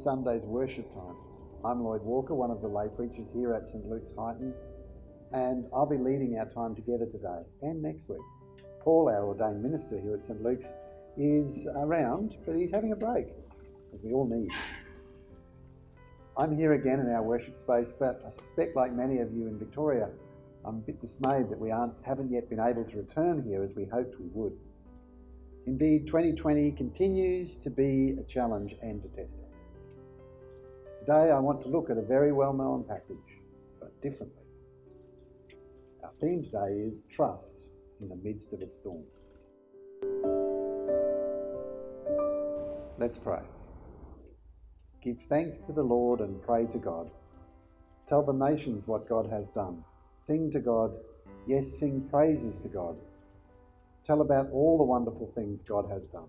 Sunday's worship time. I'm Lloyd Walker, one of the lay preachers here at St Luke's Highton, and I'll be leading our time together today and next week. Paul, our ordained minister here at St Luke's, is around, but he's having a break, as we all need. I'm here again in our worship space, but I suspect, like many of you in Victoria, I'm a bit dismayed that we aren't, haven't yet been able to return here as we hoped we would. Indeed, 2020 continues to be a challenge and to test. Today, I want to look at a very well known passage, but differently. Our theme today is trust in the midst of a storm. Let's pray. Give thanks to the Lord and pray to God. Tell the nations what God has done. Sing to God, yes, sing praises to God. Tell about all the wonderful things God has done.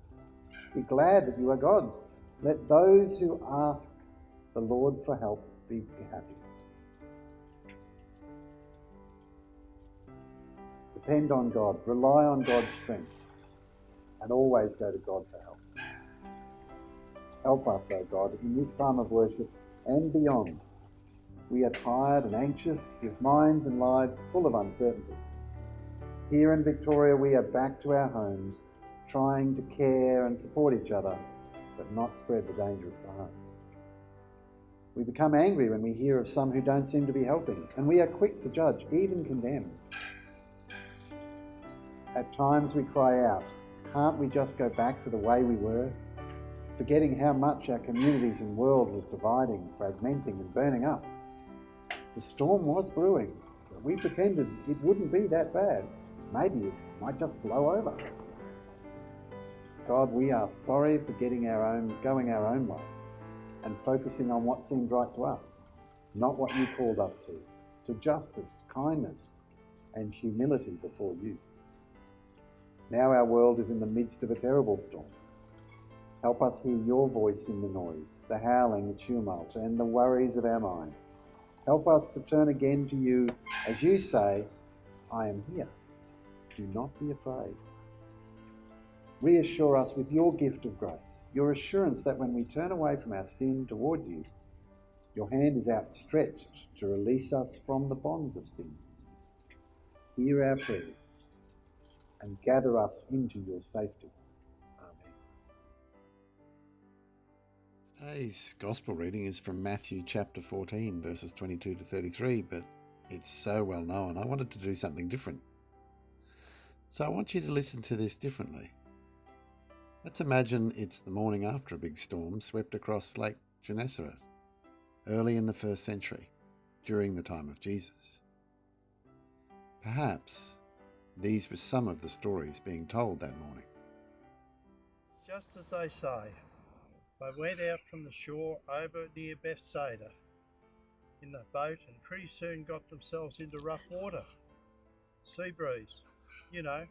Be glad that you are God's. Let those who ask the Lord for help be happy. Depend on God, rely on God's strength, and always go to God for help. Help us, O God, in this time of worship and beyond. We are tired and anxious, with minds and lives full of uncertainty. Here in Victoria, we are back to our homes, trying to care and support each other, but not spread the dangerous virus. We become angry when we hear of some who don't seem to be helping, and we are quick to judge, even condemn. At times we cry out, can't we just go back to the way we were? Forgetting how much our communities and world was dividing, fragmenting and burning up. The storm was brewing, but we pretended it wouldn't be that bad. Maybe it might just blow over. God, we are sorry for getting our own, going our own way and focusing on what seemed right to us, not what you called us to, to justice, kindness, and humility before you. Now our world is in the midst of a terrible storm. Help us hear your voice in the noise, the howling, the tumult, and the worries of our minds. Help us to turn again to you as you say, I am here. Do not be afraid. Reassure us with your gift of grace, your assurance that when we turn away from our sin toward you, your hand is outstretched to release us from the bonds of sin. Hear our prayer and gather us into your safety. Amen. Today's Gospel reading is from Matthew chapter 14, verses 22 to 33, but it's so well known, I wanted to do something different. So I want you to listen to this differently. Let's imagine it's the morning after a big storm swept across Lake Gennesaret, early in the first century, during the time of Jesus. Perhaps these were some of the stories being told that morning. Just as they say, they went out from the shore over near Bethsaida in the boat and pretty soon got themselves into rough water. Sea breeze, you know,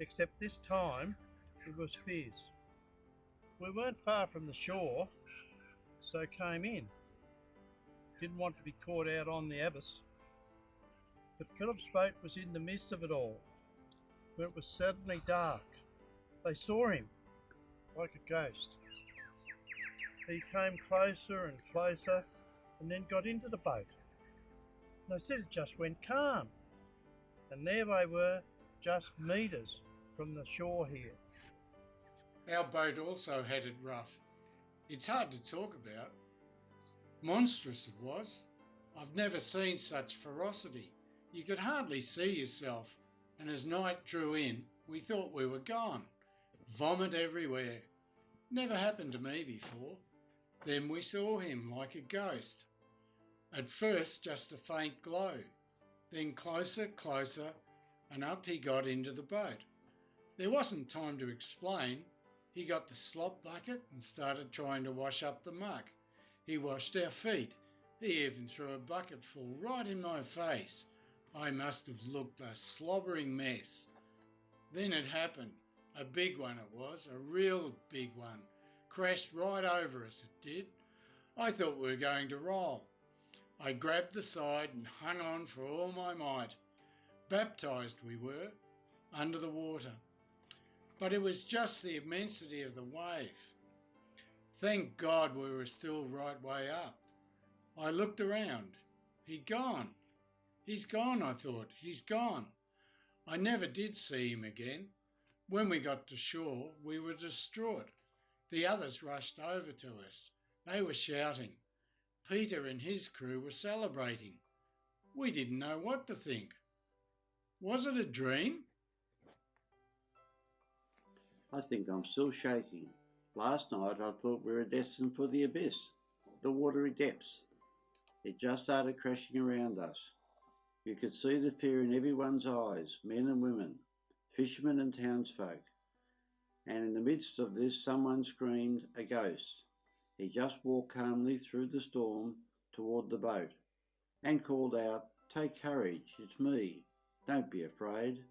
except this time was fierce. We weren't far from the shore, so came in. Didn't want to be caught out on the abyss. But Philip's boat was in the midst of it all, when it was suddenly dark. They saw him, like a ghost. He came closer and closer, and then got into the boat. They said it just went calm. And there they were, just metres from the shore here. Our boat also had it rough. It's hard to talk about. Monstrous it was. I've never seen such ferocity. You could hardly see yourself, and as night drew in, we thought we were gone. Vomit everywhere. Never happened to me before. Then we saw him like a ghost. At first, just a faint glow. Then closer, closer, and up he got into the boat. There wasn't time to explain. He got the slop bucket and started trying to wash up the muck. He washed our feet. He even threw a bucketful right in my face. I must have looked a slobbering mess. Then it happened. A big one it was, a real big one. Crashed right over us, it did. I thought we were going to roll. I grabbed the side and hung on for all my might. Baptised we were, under the water. But it was just the immensity of the wave. Thank God we were still right way up. I looked around. He'd gone. He's gone, I thought. He's gone. I never did see him again. When we got to shore, we were distraught. The others rushed over to us. They were shouting. Peter and his crew were celebrating. We didn't know what to think. Was it a dream? I think I'm still shaking. Last night I thought we were destined for the abyss, the watery depths. It just started crashing around us. You could see the fear in everyone's eyes, men and women, fishermen and townsfolk. And in the midst of this, someone screamed, A ghost. He just walked calmly through the storm toward the boat and called out, Take courage, it's me. Don't be afraid.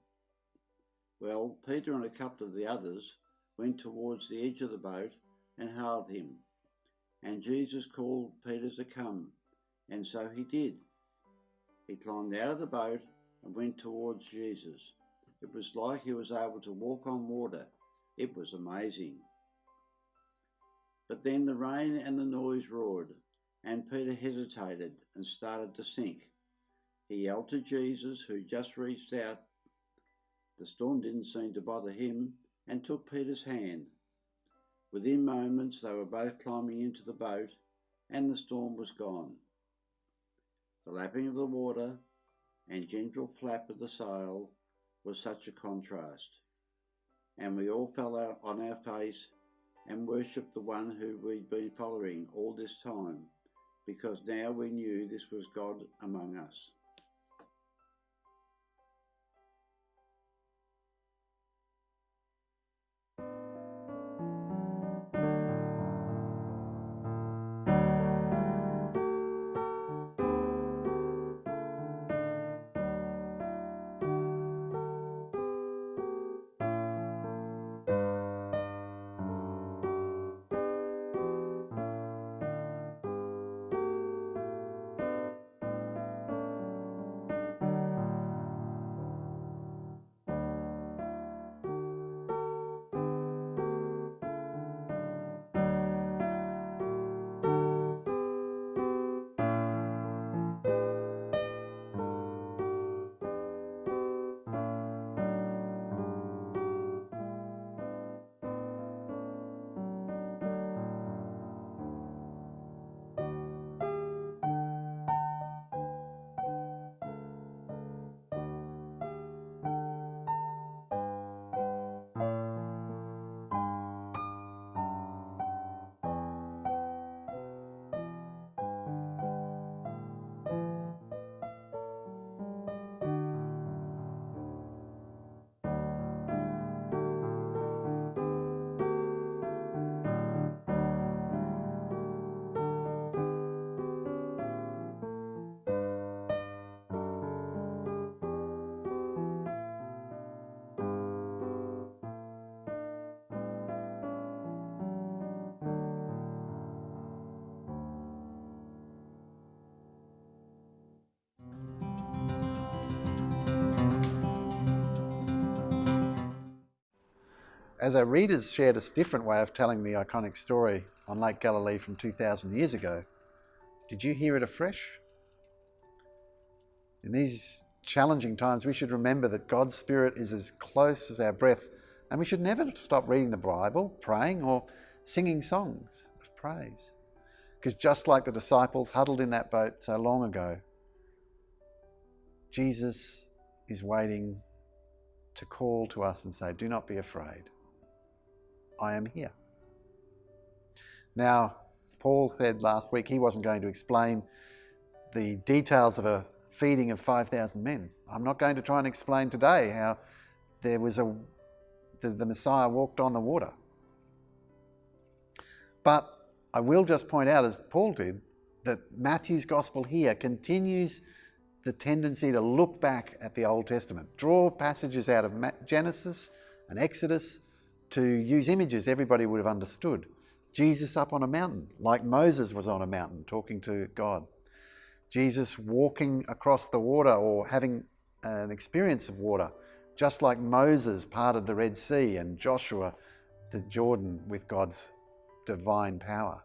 Well, Peter and a couple of the others went towards the edge of the boat and hailed him. And Jesus called Peter to come, and so he did. He climbed out of the boat and went towards Jesus. It was like he was able to walk on water. It was amazing. But then the rain and the noise roared, and Peter hesitated and started to sink. He yelled to Jesus, who just reached out. The storm didn't seem to bother him, and took Peter's hand. Within moments, they were both climbing into the boat, and the storm was gone. The lapping of the water and gentle flap of the sail was such a contrast, and we all fell out on our face and worshipped the one who we'd been following all this time, because now we knew this was God among us. As our readers shared a different way of telling the iconic story on Lake Galilee from 2,000 years ago, did you hear it afresh? In these challenging times, we should remember that God's Spirit is as close as our breath, and we should never stop reading the Bible, praying, or singing songs of praise. Because just like the disciples huddled in that boat so long ago, Jesus is waiting to call to us and say, Do not be afraid. I am here. Now, Paul said last week he wasn't going to explain the details of a feeding of 5,000 men. I'm not going to try and explain today how there was a the, the Messiah walked on the water. But I will just point out, as Paul did, that Matthew's gospel here continues the tendency to look back at the Old Testament, draw passages out of Genesis and Exodus to use images everybody would have understood. Jesus up on a mountain, like Moses was on a mountain talking to God. Jesus walking across the water or having an experience of water, just like Moses parted the Red Sea and Joshua the Jordan with God's divine power.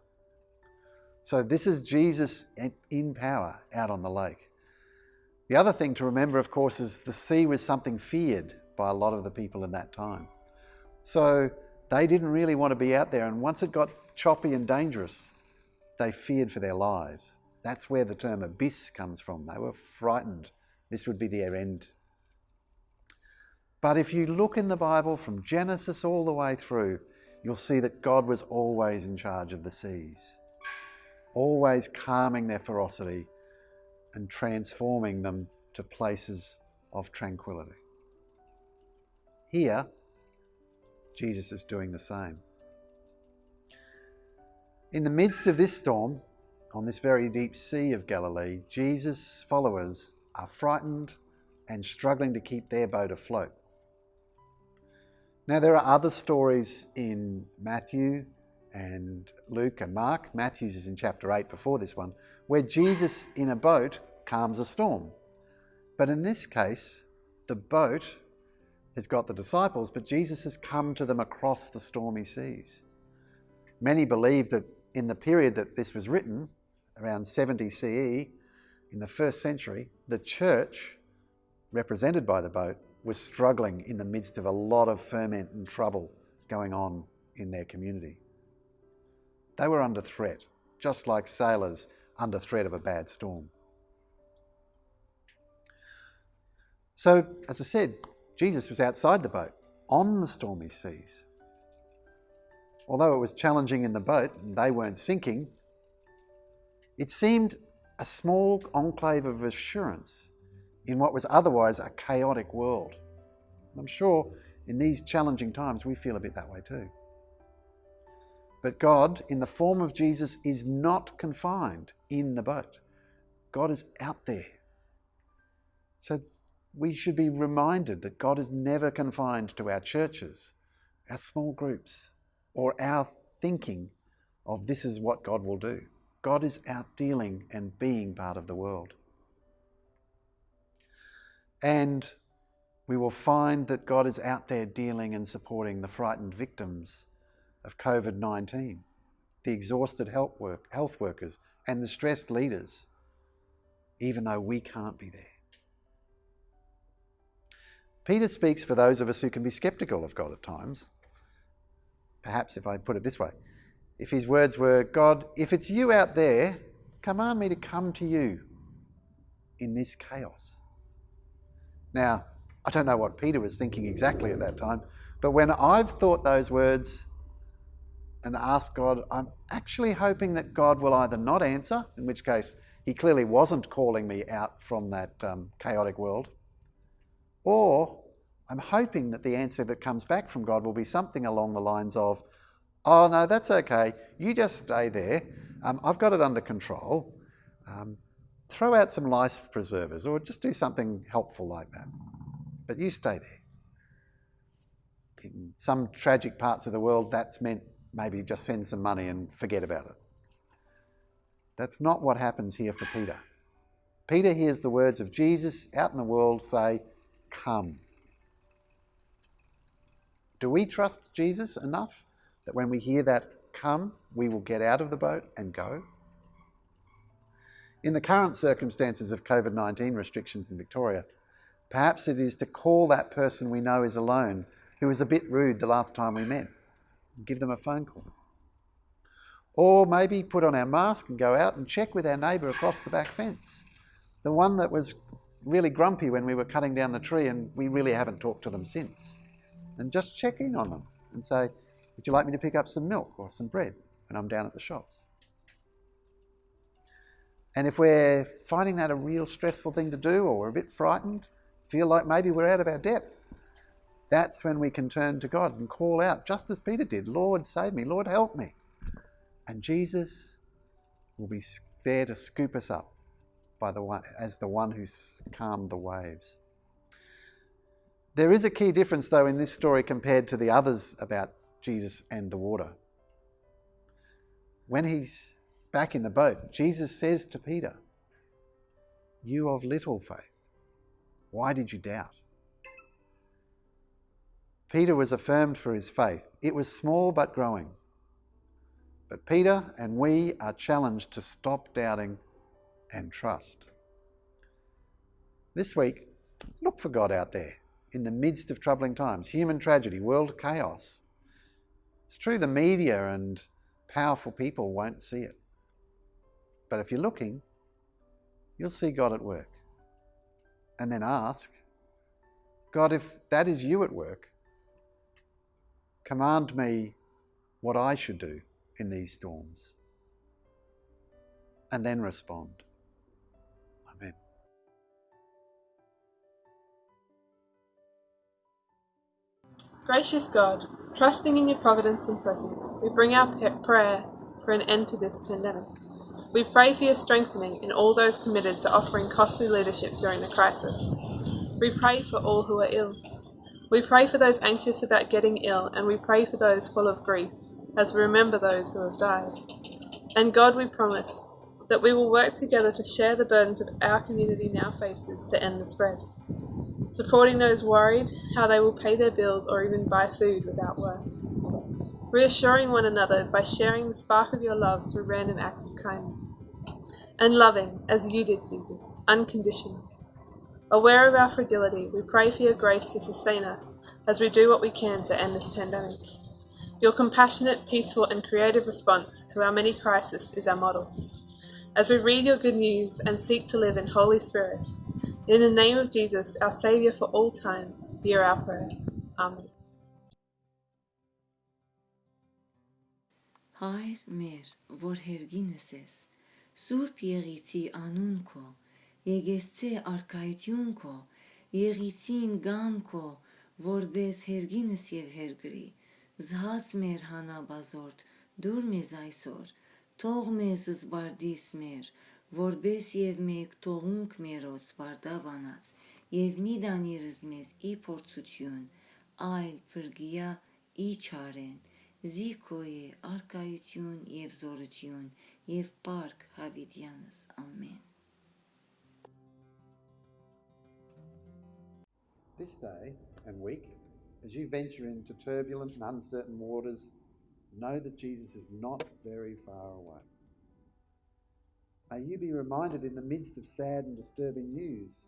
So this is Jesus in power out on the lake. The other thing to remember, of course, is the sea was something feared by a lot of the people in that time. So they didn't really want to be out there. And once it got choppy and dangerous, they feared for their lives. That's where the term abyss comes from. They were frightened. This would be their end. But if you look in the Bible from Genesis all the way through, you'll see that God was always in charge of the seas, always calming their ferocity and transforming them to places of tranquility. Here, Jesus is doing the same. In the midst of this storm, on this very deep sea of Galilee, Jesus' followers are frightened and struggling to keep their boat afloat. Now, there are other stories in Matthew and Luke and Mark. Matthew's is in chapter 8 before this one, where Jesus in a boat calms a storm. But in this case, the boat has got the disciples, but Jesus has come to them across the stormy seas. Many believe that in the period that this was written, around 70 CE, in the first century, the church, represented by the boat, was struggling in the midst of a lot of ferment and trouble going on in their community. They were under threat, just like sailors under threat of a bad storm. So, as I said, Jesus was outside the boat, on the stormy seas. Although it was challenging in the boat and they weren't sinking, it seemed a small enclave of assurance in what was otherwise a chaotic world. And I'm sure in these challenging times we feel a bit that way too. But God, in the form of Jesus, is not confined in the boat. God is out there. So we should be reminded that God is never confined to our churches, our small groups, or our thinking of this is what God will do. God is out dealing and being part of the world. And we will find that God is out there dealing and supporting the frightened victims of COVID 19, the exhausted health, work, health workers, and the stressed leaders, even though we can't be there. Peter speaks for those of us who can be skeptical of God at times. Perhaps if I put it this way if his words were, God, if it's you out there, command me to come to you in this chaos. Now, I don't know what Peter was thinking exactly at that time, but when I've thought those words and asked God, I'm actually hoping that God will either not answer, in which case he clearly wasn't calling me out from that um, chaotic world, or I'm hoping that the answer that comes back from God will be something along the lines of, Oh, no, that's okay. You just stay there. Um, I've got it under control. Um, throw out some life preservers or just do something helpful like that. But you stay there. In some tragic parts of the world, that's meant maybe just send some money and forget about it. That's not what happens here for Peter. Peter hears the words of Jesus out in the world say, Come. Do we trust Jesus enough that when we hear that come, we will get out of the boat and go? In the current circumstances of COVID 19 restrictions in Victoria, perhaps it is to call that person we know is alone who was a bit rude the last time we met, give them a phone call. Or maybe put on our mask and go out and check with our neighbour across the back fence, the one that was really grumpy when we were cutting down the tree and we really haven't talked to them since. And just check in on them and say, Would you like me to pick up some milk or some bread when I'm down at the shops? And if we're finding that a real stressful thing to do or we're a bit frightened, feel like maybe we're out of our depth, that's when we can turn to God and call out, just as Peter did Lord, save me, Lord, help me. And Jesus will be there to scoop us up by the one, as the one who's calmed the waves. There is a key difference, though, in this story compared to the others about Jesus and the water. When he's back in the boat, Jesus says to Peter, You of little faith, why did you doubt? Peter was affirmed for his faith. It was small but growing. But Peter and we are challenged to stop doubting and trust. This week, look for God out there in the midst of troubling times, human tragedy, world chaos. It's true the media and powerful people won't see it. But if you're looking, you'll see God at work. And then ask, God, if that is you at work, command me what I should do in these storms. And then respond. Gracious God, trusting in your providence and presence, we bring our prayer for an end to this pandemic. We pray for your strengthening in all those committed to offering costly leadership during the crisis. We pray for all who are ill. We pray for those anxious about getting ill, and we pray for those full of grief, as we remember those who have died. And God, we promise that we will work together to share the burdens of our community now faces to end the spread supporting those worried how they will pay their bills or even buy food without work. Reassuring one another by sharing the spark of your love through random acts of kindness. And loving, as you did, Jesus, unconditionally. Aware of our fragility, we pray for your grace to sustain us as we do what we can to end this pandemic. Your compassionate, peaceful, and creative response to our many crises is our model. As we read your good news and seek to live in Holy Spirit, in the name of Jesus, our Saviour for all times, hear our prayer. Amen. Հայր մեր, որ հերգինս ես, Սուրբ Եղիցի անուն քո, Եգեսցե արքայություն քո, Եղիցին գամ քո, որբես հերգինս եւ հերգրի, Զհաց մեր հանաբազորդ, դուր մեզ այսօր, Թող մեզ զբարդիս մեր, որբես եւ մեկ թողունք մերոց վարդավանած եւ մի դանիրս մեզ ի փորձություն այլ բրգիա ի չարեն զիքոյե արկայություն եւ զորություն եւ պարկ հավիտյանս ամեն This day and week, as you venture into turbulent and uncertain waters, know that Jesus is not very far away. May you be reminded in the midst of sad and disturbing news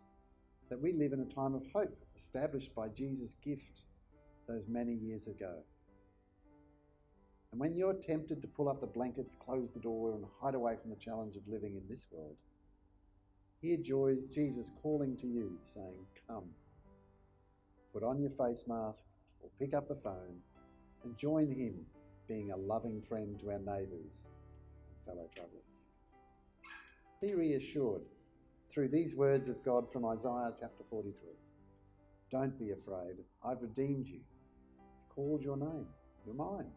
that we live in a time of hope established by Jesus' gift those many years ago. And when you're tempted to pull up the blankets, close the door, and hide away from the challenge of living in this world, hear joy, Jesus calling to you, saying, Come. Put on your face mask or pick up the phone and join him being a loving friend to our neighbours and fellow travellers. Be reassured through these words of God from Isaiah chapter 43. Don't be afraid. I've redeemed you. I've called your name. You're mine.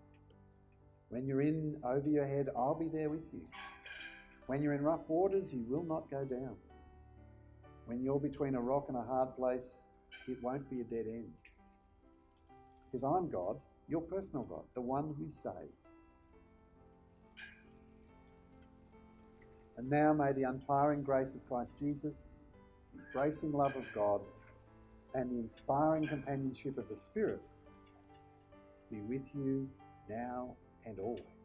When you're in over your head, I'll be there with you. When you're in rough waters, you will not go down. When you're between a rock and a hard place, it won't be a dead end. Because I'm God, your personal God, the one who saves. And now may the untiring grace of Christ Jesus, the embracing love of God, and the inspiring companionship of the Spirit be with you now and always.